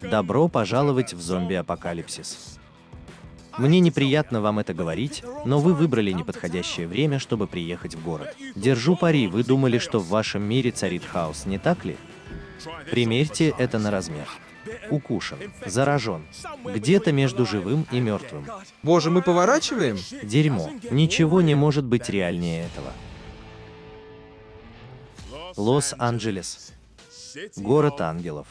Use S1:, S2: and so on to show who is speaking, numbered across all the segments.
S1: Добро пожаловать в зомби-апокалипсис. Мне неприятно вам это говорить, но вы выбрали неподходящее время, чтобы приехать в город. Держу пари, вы думали, что в вашем мире царит хаос, не так ли? Примерьте это на размер. Укушен, заражен, где-то между живым и мертвым.
S2: Боже, мы поворачиваем?
S1: Дерьмо. Ничего не может быть реальнее этого. Лос-Анджелес. Город ангелов.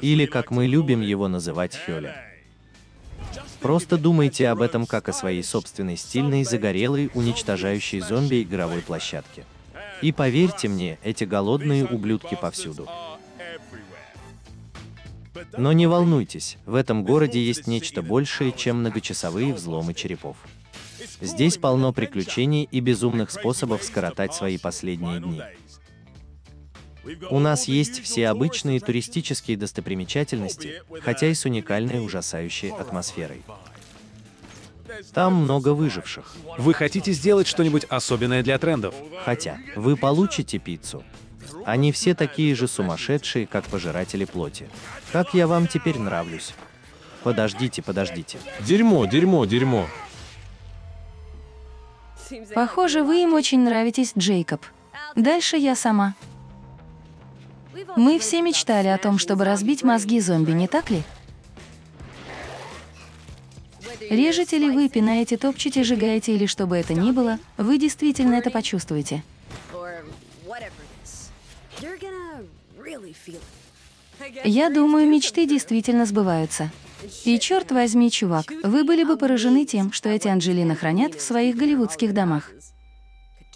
S1: Или, как мы любим его называть, Хёля. Просто думайте об этом как о своей собственной стильной, загорелой, уничтожающей зомби игровой площадке. И поверьте мне, эти голодные ублюдки повсюду. Но не волнуйтесь, в этом городе есть нечто большее, чем многочасовые взломы черепов. Здесь полно приключений и безумных способов скоротать свои последние дни. У нас есть все обычные туристические достопримечательности, хотя и с уникальной ужасающей атмосферой. Там много выживших.
S3: Вы хотите сделать что-нибудь особенное для трендов?
S1: Хотя вы получите пиццу. Они все такие же сумасшедшие, как пожиратели плоти. Как я вам теперь нравлюсь? Подождите, подождите.
S4: Дерьмо, дерьмо, дерьмо.
S5: Похоже, вы им очень нравитесь, Джейкоб. Дальше я сама. Мы все мечтали о том, чтобы разбить мозги зомби, не так ли? Режете ли вы, пинаете, топчете, сжигаете или что бы это ни было, вы действительно это почувствуете. Я думаю, мечты действительно сбываются. И черт возьми, чувак, вы были бы поражены тем, что эти Анджелины хранят в своих голливудских домах.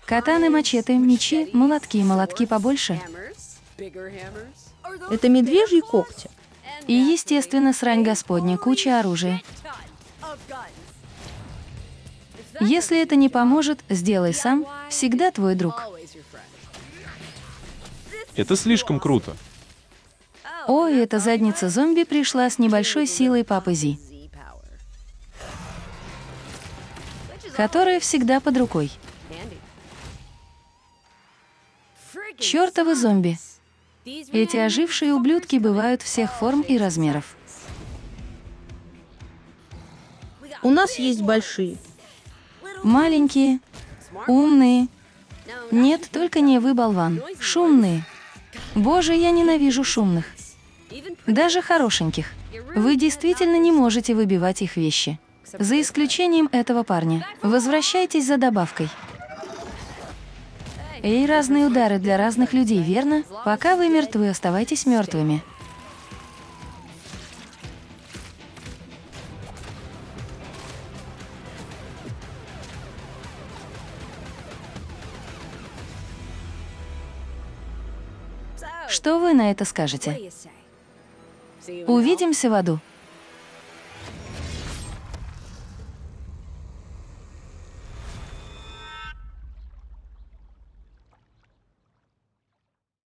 S5: Катаны, мачете, мечи, молотки, молотки побольше.
S6: Это медвежьи когти.
S5: И, естественно, срань господня, куча оружия. Если это не поможет, сделай сам, всегда твой друг.
S4: Это слишком круто.
S5: О, эта задница зомби пришла с небольшой силой Папы Зи, которая всегда под рукой. Чёртовы зомби. Эти ожившие ублюдки бывают всех форм и размеров.
S6: У нас есть большие.
S5: Маленькие, умные. Нет, только не вы, болван. Шумные. Боже, я ненавижу шумных. Даже хорошеньких. Вы действительно не можете выбивать их вещи. За исключением этого парня. Возвращайтесь за добавкой. Эй, разные удары для разных людей, верно? Пока вы мертвы, оставайтесь мертвыми. Что вы на это скажете? Увидимся в аду.